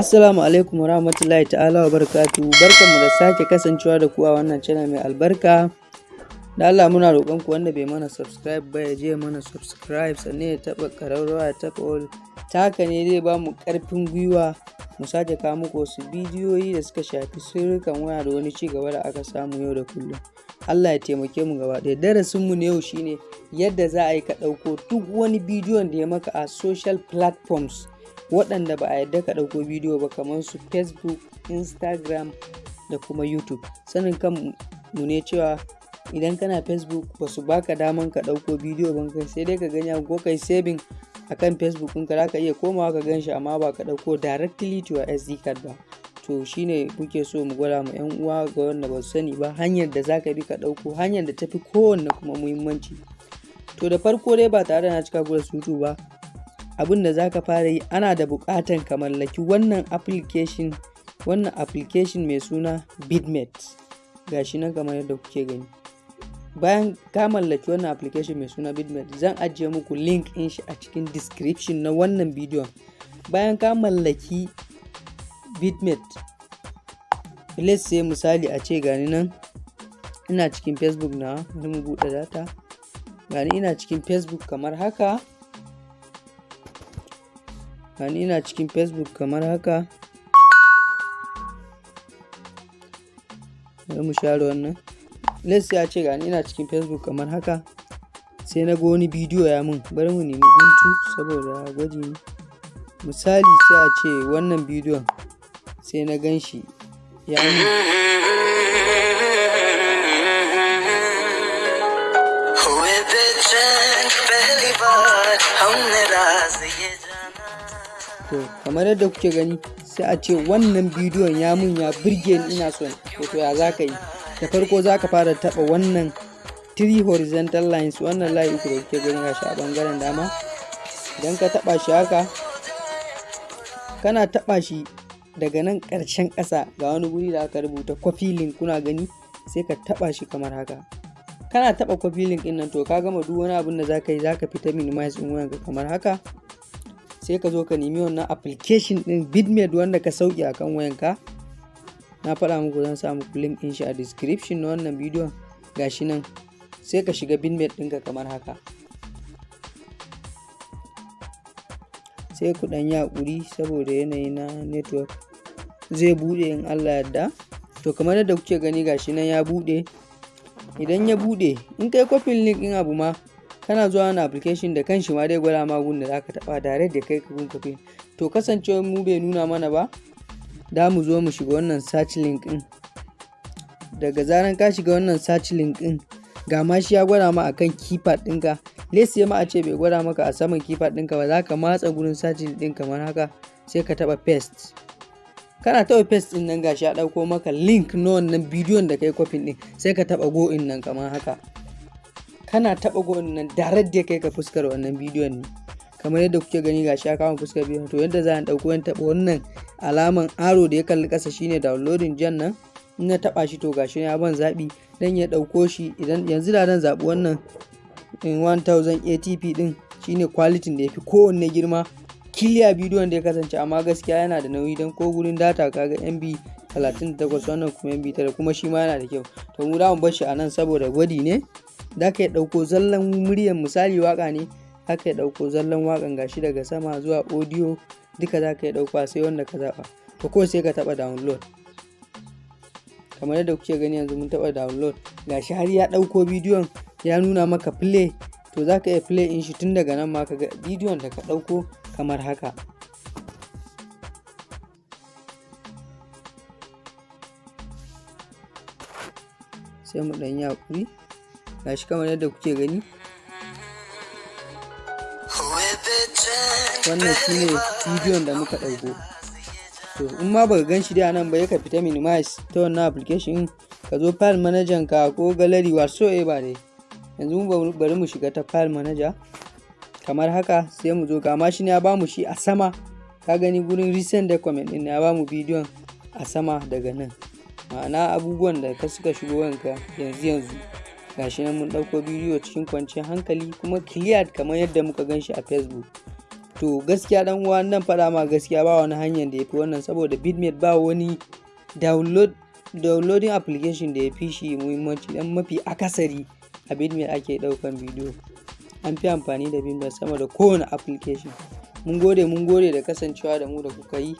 Assalamu alaikum wa rahmatullahi ta'ala wa barakatu barkanmu da sake kasancewa da ku a wannan channel mai albarka. Da Allah muna roƙon ku wanda bai mana subscribe ba ya je mana subscribe sannan ya taɓa ƙararrawa ya taɓa all. Ta haka ne zai ba mu ƙarfin gwiwa mu sake kawo muku wasu bidiyoyi da suka shafi sirrikan waya da wani ci gaba da aka samu yau da kullum. Allah ya taimake mu gaba ɗaya. Darasin mu na yau shine yadda za a yi ka ɗauko duk wani bidiyon da ya maka a social platforms. Waɗanda ba a yadda ka ɗauko bidiyo ba kamar su facebook instagram da kuma youtube. Sanin kan mu ne cewa idan kana facebook ba su baka daman ka ɗauko bidiyo ba kai sai dai ka gani ko kai saving a kan facebook ɗinka. Za ka iya komawa ka gan shi amma ba ka ɗauko directly to your sd card ba. To shine muke so mu gwada mu yan uwa ga wanda ba su sani ba hanyar da za ka bi ka ɗauko hanyar da tafi kowanne kuma muhimmanci. To da farko dai ba tare da na cika ku da sutu ba abin da za ka fara yi ana da buƙatan ka mallaki wannan application wannan application mai suna bitmate. Gashi nan kamar yadda kuke gani. Bayan ka mallaki wannan application mai suna bitmate zan ajiye muku link in shi a cikin description na wannan bidiyon. Bayan ka mallaki bitmate let's say misali a ce gani nan ina cikin facebook na mu buɗe data. Gani ina cikin facebook kamar haka. Gani ina cikin facebook kamar haka. Bari mu share wannan. Let's ya ce gani ina cikin facebook kamar haka. Sai na ga wani bidiyo ya mun. Bari mu nemi guntu saboda gwaji misali sai a ce wannan bidiyon sai na gan shi ya mun. To kamar yadda kuke gani sai a ce wannan bidiyon ya mun ya birge ni ina son to ya za ka yi? Da farko za ka fara taba wannan three horizontal lines. Wannan layi uku da kuke gani gashi a ɓangaren dama. Idan ka taba shi haka kana taba shi daga nan ƙarshen ƙasa. Ga wani guri da aka rubuta coffee link kuna gani? Sai ka taba shi kamar haka. Kana taba coffee link ɗin nan to ka gama duk wani abin da za ka yi za ka fita minimize din wayanka kamar haka. Sai ka zo ka nemi wannan application din bitmate wanda ka sauke akan wayanka. Na faɗa muku zan sa muku link din shi a description na wannan bidiyon. Gashi nan sai ka shiga bitmate ɗinka kamar haka. Sai ku ɗan yaƙuri saboda yanayi na network zai buɗe in Allah yadda. To kamar yadda kuke gani gashi nan ya buɗe. Idan ya buɗe in kai kofin link ɗin abu ma kana zuwa wani application da kanshi ma dai gwada ma gun da zaka taba direct da kai ka gun kafin to kasancewar mu bai nuna mana ba da mu zo mu shiga wannan search link din daga zaran ka shiga wannan search link din ga ma shi ya gwada ma akan keypad ɗinka. Let's ma a ce bai gwada maka a saman keypad ɗinka ba za ka matsa gurin search din kamar haka sai ka taba paste. Kana taba paste ɗin nan gashi ya ɗauko maka link na wannan bidiyon da kai kofin din sai ka taba go in nan kamar haka. Kana taɓa gwan nan direct da kai ka fuskar wannan bidiyon ne. Kamar yadda kuke gani gashi ya kama fuskar bidiyon. To yadda za a ɗauko yan taɓa wannan alaman aro da ya kalli ƙasa shine downloading jan nan. In na taɓa shi to gashi ya ban zaɓi. Dan ya ɗauko shi idan yanzu da dan zaɓi wannan in 1000 atp din shine quality da ya fi kowanne girma. Kiliya bidiyon da ya kasance amma gaskiya yana da nauyi don ko gurin data kaga mb 38 wannan kuma mb 9 kuma shi ma yana da kyau. To mu da mu bar shi a nan saboda gwadi ne. Za ka ɗauko zallan muryan misali waƙa ne za ka ɗauko zallan wakan gashi daga sama zuwa audio duka za ka yi ɗauka sai wanda ka zaɓa. To ko sai ka taɓa download. Kamar yadda kuke gani yanzu mun taɓa download gashi har ya ɗauko bidiyon ya nuna maka play. To za ka iya play in shi tun daga nan ma ka ga bidiyon da ka ɗauko kamar haka. Sai mu ɗan yi haƙuri. Gashi kamar yadda kuke gani. Wannan shine bidiyon da muka ɗauko. To in ma baka gan shi dai nan ba ya ka fita minimize ta wannan application ka zo file manager ka ko gallery whatsoever dai. Yanzu bari mu shiga ta file manager. Kamar haka sai mu zo ga ma shi ne ya ba mu shi a sama. Ka gani gurin recent document din ya ba mu bidiyon a sama daga nan. Ma'ana abubuwan da ka suka shigo wanka yanzu yanzu. Gashi nan mun ɗauko bidiyo cikin kwanciyar hankali kuma clear kamar yadda muka gan shi a facebook. To gaskiya dan uwa nan faɗa ma gaskiya ba wani hanyar da ya fi wannan saboda bitmate ba wani download downloading application da ya fi shi muhimmanci dan mafi akasari a bitmate ake ɗaukan bidiyo. An fi amfani da bitmate sama da kowane application. Mun gode mun gode da kasancewa da mu da kuka yi.